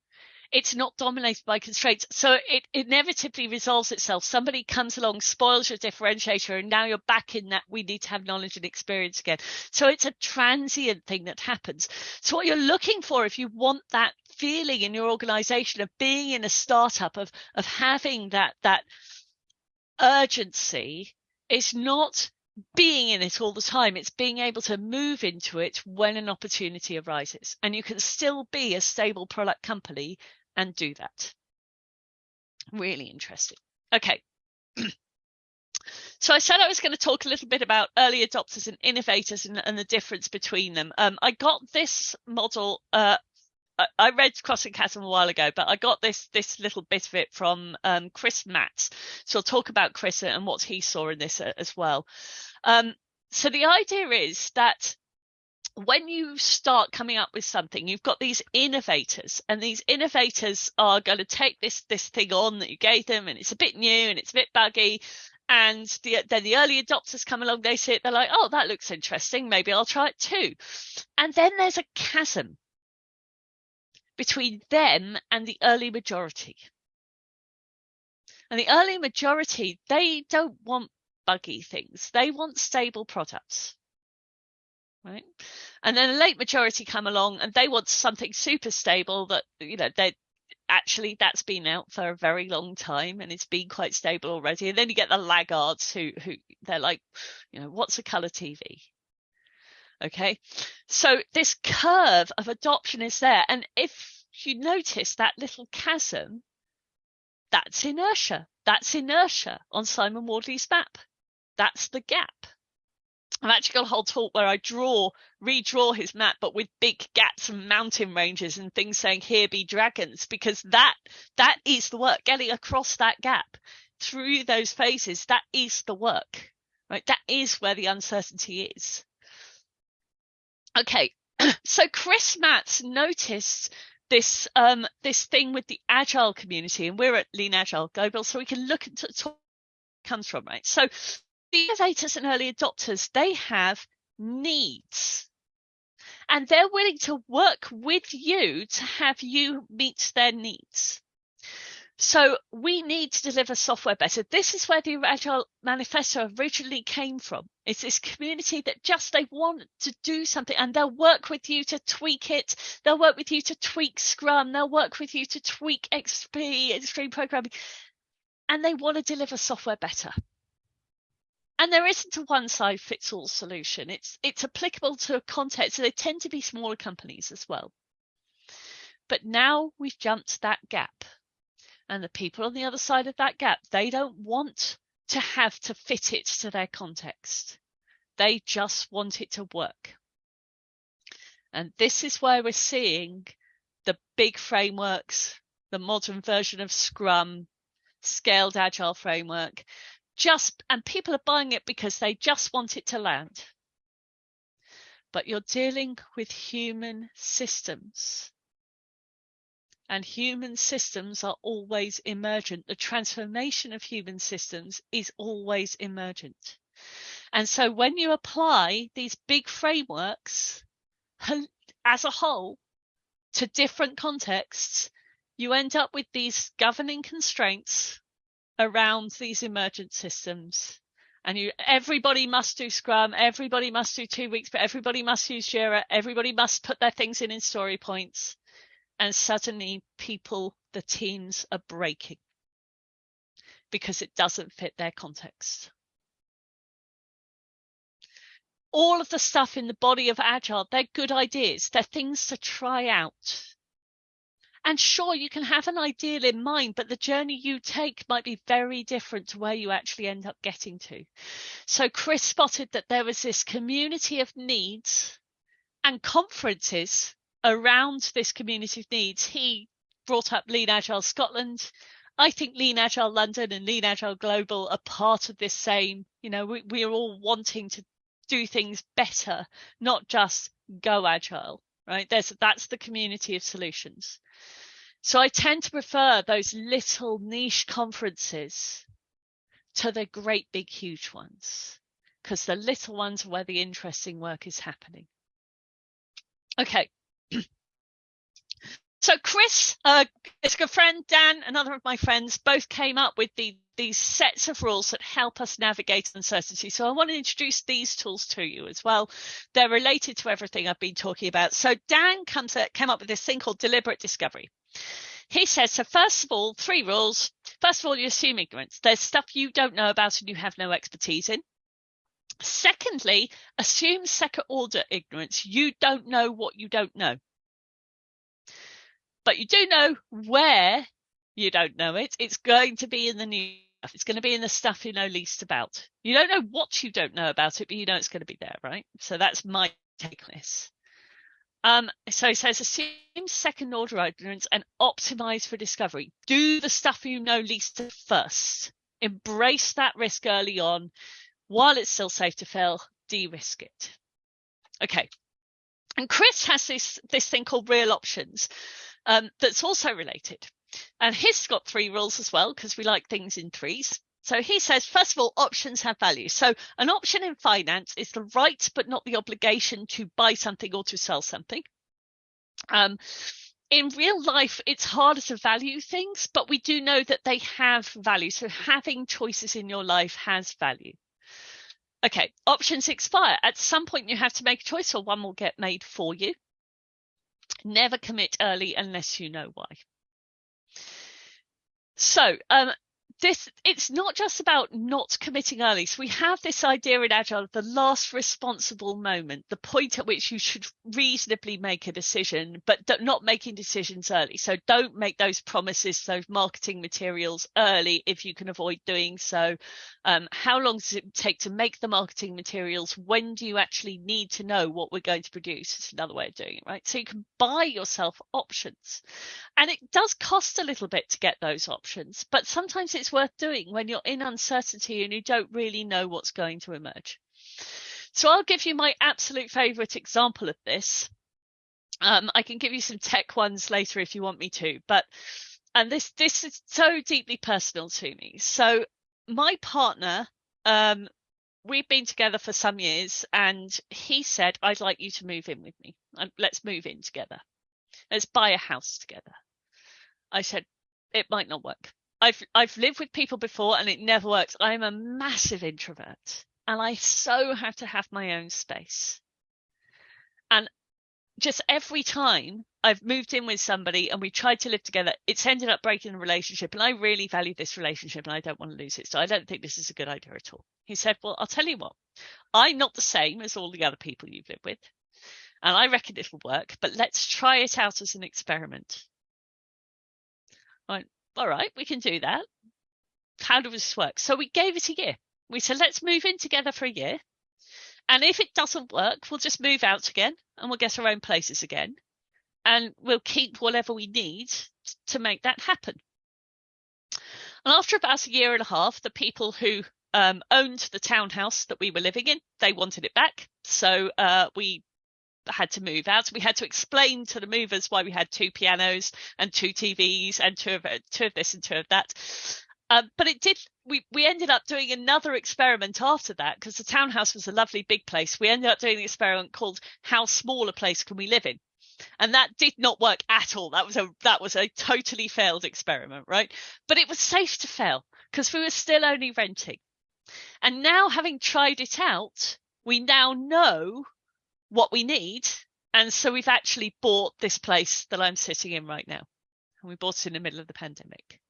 it's not dominated by constraints. So it inevitably resolves itself. Somebody comes along, spoils your differentiator, and now you're back in that we need to have knowledge and experience again. So it's a transient thing that happens. So what you're looking for, if you want that feeling in your organization of being in a startup, of of having that that urgency, is not being in it all the time. It's being able to move into it when an opportunity arises. And you can still be a stable product company and do that. Really interesting. Okay. So I said I was going to talk a little bit about early adopters and innovators and, and the difference between them. Um, I got this model. Uh, I, read Crossing Chasm a while ago, but I got this this little bit of it from um, Chris Matts. So I'll talk about Chris and what he saw in this uh, as well. Um, so the idea is that when you start coming up with something, you've got these innovators, and these innovators are going to take this this thing on that you gave them, and it's a bit new and it's a bit buggy. And the, then the early adopters come along, they see it, they're like, oh, that looks interesting. Maybe I'll try it too. And then there's a chasm between them and the early majority. And the early majority, they don't want buggy things. They want stable products right? And then the late majority come along and they want something super stable that, you know, they actually that's been out for a very long time and it's been quite stable already. And then you get the laggards who, who they're like, you know, what's a color TV? Okay. So this curve of adoption is there. And if you notice that little chasm, that's inertia. That's inertia on Simon Wardley's map. That's the gap. I've actually got a whole talk where I draw, redraw his map, but with big gaps and mountain ranges and things saying "Here be dragons," because that that is the work. Getting across that gap through those phases, that is the work, right? That is where the uncertainty is. Okay, so Chris Matts noticed this um this thing with the agile community, and we're at Lean Agile Global, so we can look at what comes from, right? So the innovators and early adopters, they have needs. And they're willing to work with you to have you meet their needs. So we need to deliver software better. This is where the Agile Manifesto originally came from. It's this community that just they want to do something and they'll work with you to tweak it. They'll work with you to tweak Scrum. They'll work with you to tweak XP, extreme programming, and they want to deliver software better and there isn't a one size fits all solution. It's it's applicable to a context. So they tend to be smaller companies as well. But now we've jumped that gap. And the people on the other side of that gap, they don't want to have to fit it to their context. They just want it to work. And this is where we're seeing the big frameworks, the modern version of Scrum, scaled agile framework, just, and people are buying it because they just want it to land. But you're dealing with human systems. And human systems are always emergent. The transformation of human systems is always emergent. And so when you apply these big frameworks as a whole to different contexts, you end up with these governing constraints around these emergent systems. And you, everybody must do Scrum, everybody must do two weeks, but everybody must use Jira, everybody must put their things in in story points. And suddenly people, the teams are breaking because it doesn't fit their context. All of the stuff in the body of agile they're good ideas they're things to try out. And sure you can have an ideal in mind but the journey you take might be very different to where you actually end up getting to. So chris spotted that there was this community of needs and conferences around this community of needs he brought up lean agile scotland I think Lean Agile London and Lean Agile Global are part of this same, you know, we, we're all wanting to do things better, not just go agile, right? There's that's the community of solutions. So I tend to prefer those little niche conferences to the great big huge ones because the little ones are where the interesting work is happening. Okay. So Chris, uh, it's a good friend, Dan, another of my friends, both came up with the these sets of rules that help us navigate uncertainty. So I want to introduce these tools to you as well. They're related to everything I've been talking about. So Dan comes at, came up with this thing called deliberate discovery. He says, so first of all, three rules. First of all, you assume ignorance. There's stuff you don't know about and you have no expertise in. Secondly, assume second order ignorance. You don't know what you don't know. But you do know where you don't know it. It's going to be in the news it's going to be in the stuff you know least about. You don't know what you don't know about it, but you know it's going to be there, right? So that's my take on this. Um, so it says, assume second order ignorance and optimize for discovery. Do the stuff you know least first. Embrace that risk early on while it's still safe to fail, de-risk it. Okay. And Chris has this, this thing called real options um, that's also related. And he's got three rules as well, because we like things in threes. So he says, first of all, options have value. So an option in finance is the right, but not the obligation to buy something or to sell something. Um, in real life, it's harder to value things, but we do know that they have value. So having choices in your life has value. Okay, options expire. At some point, you have to make a choice or one will get made for you. Never commit early unless you know why. So um, this it's not just about not committing early. So we have this idea in Agile of the last responsible moment, the point at which you should reasonably make a decision, but not making decisions early. So don't make those promises, those marketing materials early if you can avoid doing so. Um, how long does it take to make the marketing materials? When do you actually need to know what we're going to produce? It's another way of doing it, right? So you can buy yourself options. And it does cost a little bit to get those options, but sometimes it's worth doing when you're in uncertainty and you don't really know what's going to emerge. So I'll give you my absolute favorite example of this. Um, I can give you some tech ones later if you want me to, but and this this is so deeply personal to me. So my partner, um, we've been together for some years, and he said, I'd like you to move in with me. Let's move in together. Let's buy a house together. I said, it might not work. I've I've lived with people before and it never works. I'm a massive introvert and I so have to have my own space. And just every time I've moved in with somebody and we tried to live together, it's ended up breaking the relationship. And I really value this relationship and I don't want to lose it. So I don't think this is a good idea at all. He said, Well, I'll tell you what, I'm not the same as all the other people you've lived with. And I reckon it will work, but let's try it out as an experiment. Right. All right, we can do that. How does this work? So we gave it a year. We said, let's move in together for a year. And if it doesn't work, we'll just move out again and we'll get our own places again. And we'll keep whatever we need to make that happen. And after about a year and a half, the people who um, owned the townhouse that we were living in, they wanted it back. So uh, we had to move out. We had to explain to the movers why we had two pianos and two TVs and two of two of this and two of that. Um, but it did. We we ended up doing another experiment after that because the townhouse was a lovely big place. We ended up doing an experiment called "How small a place can we live in?" and that did not work at all. That was a that was a totally failed experiment, right? But it was safe to fail because we were still only renting. And now, having tried it out, we now know what we need. And so we've actually bought this place that I'm sitting in right now. And we bought it in the middle of the pandemic.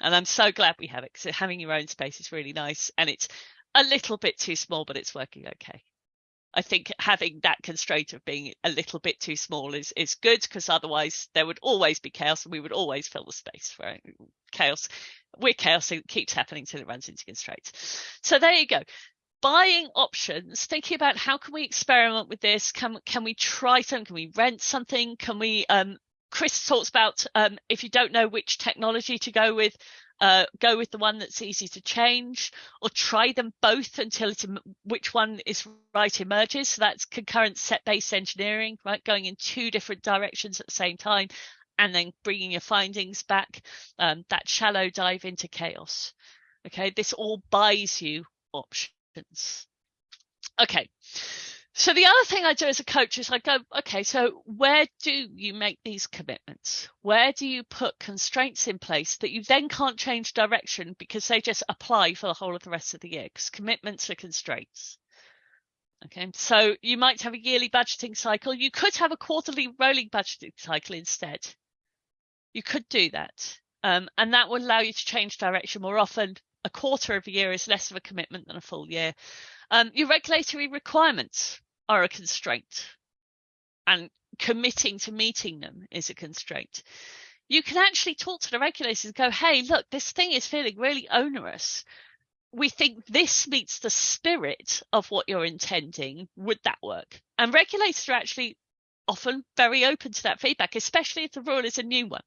And I'm so glad we have it because having your own space is really nice. And it's a little bit too small, but it's working okay. I think having that constraint of being a little bit too small is is good because otherwise there would always be chaos and we would always fill the space. Right? Chaos, we're chaos. It keeps happening until it runs into constraints. So there you go buying options, thinking about how can we experiment with this? Can can we try something? Can we rent something? Can we? Um, Chris talks about um, if you don't know which technology to go with, uh, go with the one that's easy to change, or try them both until it's which one is right emerges. So that's concurrent set-based engineering, right? Going in two different directions at the same time, and then bringing your findings back. Um, that shallow dive into chaos. Okay, this all buys you options Okay. So the other thing I do as a coach is I go, okay, so where do you make these commitments? Where do you put constraints in place that you then can't change direction because they just apply for the whole of the rest of the year? Because commitments are constraints. Okay, so you might have a yearly budgeting cycle. You could have a quarterly rolling budgeting cycle instead. You could do that. Um, and that will allow you to change direction more often a quarter of a year is less of a commitment than a full year. Um, your regulatory requirements are a constraint, and committing to meeting them is a constraint. You can actually talk to the regulators and go, hey, look, this thing is feeling really onerous. We think this meets the spirit of what you're intending. Would that work? And regulators are actually often very open to that feedback, especially if the rule is a new one.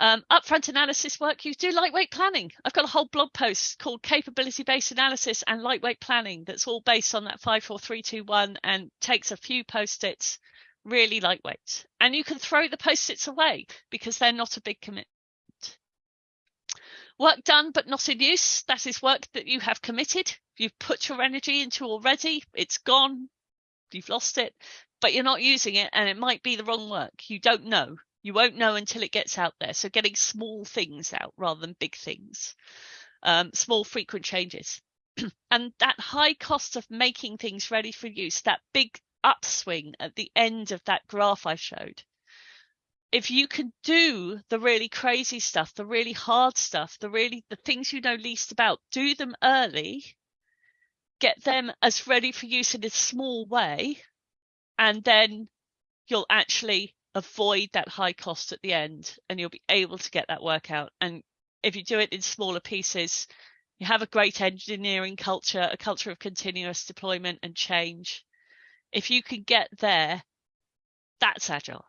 Um, upfront analysis work, you do lightweight planning. I've got a whole blog post called Capability Based Analysis and Lightweight Planning that's all based on that 54321 and takes a few post its, really lightweight. And you can throw the post its away because they're not a big commitment. Work done but not in use, that is work that you have committed, you've put your energy into already, it's gone, you've lost it, but you're not using it and it might be the wrong work. You don't know. You won't know until it gets out there. So getting small things out rather than big things, um, small frequent changes. and that high cost of making things ready for use, that big upswing at the end of that graph I showed. If you can do the really crazy stuff, the really hard stuff, the really the things you know least about, do them early, get them as ready for use in a small way, and then you'll actually avoid that high cost at the end and you'll be able to get that work out. And if you do it in smaller pieces, you have a great engineering culture, a culture of continuous deployment and change. If you can get there, that's agile.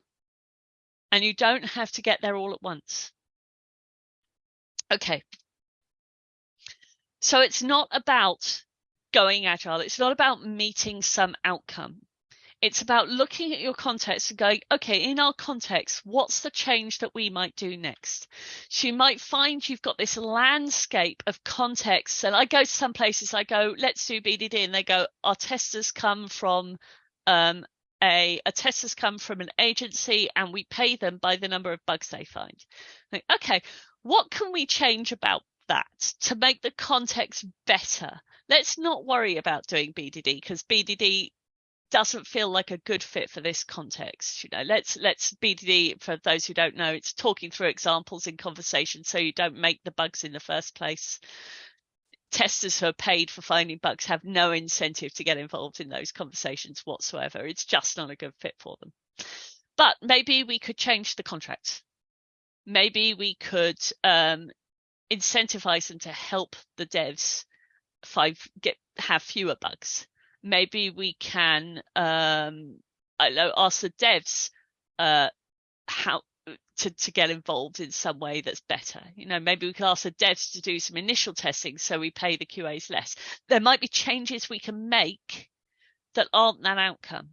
And you don't have to get there all at once. Okay. So it's not about going agile. It's not about meeting some outcome. It's about looking at your context and going, okay, in our context, what's the change that we might do next? So you might find you've got this landscape of context. And I go to some places, I go, let's do BDD. And they go, our testers come from um, a, a testers come from an agency and we pay them by the number of bugs they find. Like, okay, what can we change about that to make the context better? Let's not worry about doing BDD because BDD doesn't feel like a good fit for this context. You know, let's let's BDD for those who don't know, it's talking through examples in conversation so you don't make the bugs in the first place. Testers who are paid for finding bugs have no incentive to get involved in those conversations whatsoever. It's just not a good fit for them. But maybe we could change the contract. maybe we could um, incentivize them to help the devs five get have fewer bugs. Maybe we can um, I know ask the devs uh, how to, to get involved in some way that's better. You know, maybe we could ask the devs to do some initial testing so we pay the QAs less. There might be changes we can make that aren't that outcome.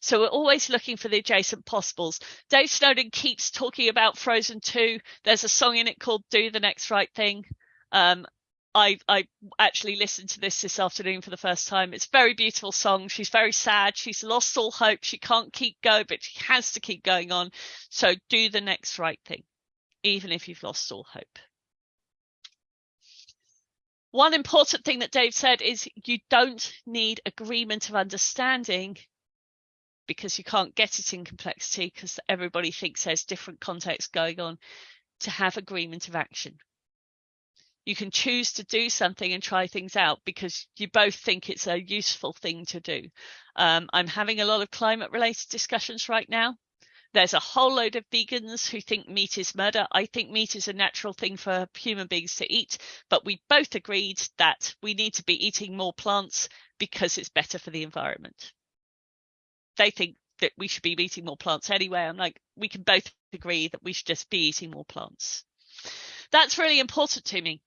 So we're always looking for the adjacent possibles. Dave Snowden keeps talking about Frozen 2. There's a song in it called Do the Next Right Thing. Um, I, I actually listened to this this afternoon for the first time. It's a very beautiful song. She's very sad. She's lost all hope. She can't keep going, but she has to keep going on. So do the next right thing, even if you've lost all hope. One important thing that Dave said is you don't need agreement of understanding because you can't get it in complexity because everybody thinks there's different contexts going on to have agreement of action. You can choose to do something and try things out because you both think it's a useful thing to do. Um, I'm having a lot of climate related discussions right now. There's a whole load of vegans who think meat is murder. I think meat is a natural thing for human beings to eat, but we both agreed that we need to be eating more plants because it's better for the environment they think that we should be eating more plants anyway. I'm like, we can both agree that we should just be eating more plants. That's really important to me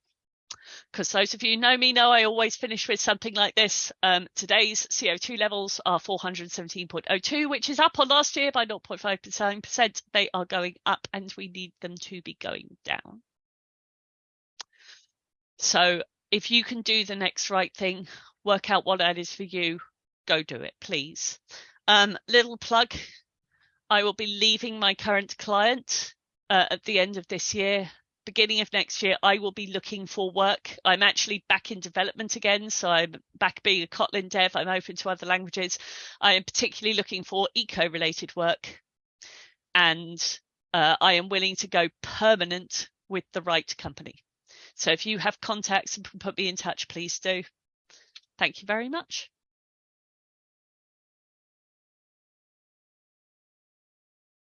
because those of you who know me know I always finish with something like this. Um, today's CO2 levels are 417.02, which is up on last year by 0.5%. They are going up and we need them to be going down. So if you can do the next right thing, work out what that is for you, go do it, please. Um, little plug, I will be leaving my current client uh, at the end of this year. Beginning of next year, I will be looking for work. I'm actually back in development again. So I'm back being a Kotlin dev. I'm open to other languages. I am particularly looking for eco related work. And uh, I am willing to go permanent with the right company. So if you have contacts and can put me in touch, please do. Thank you very much.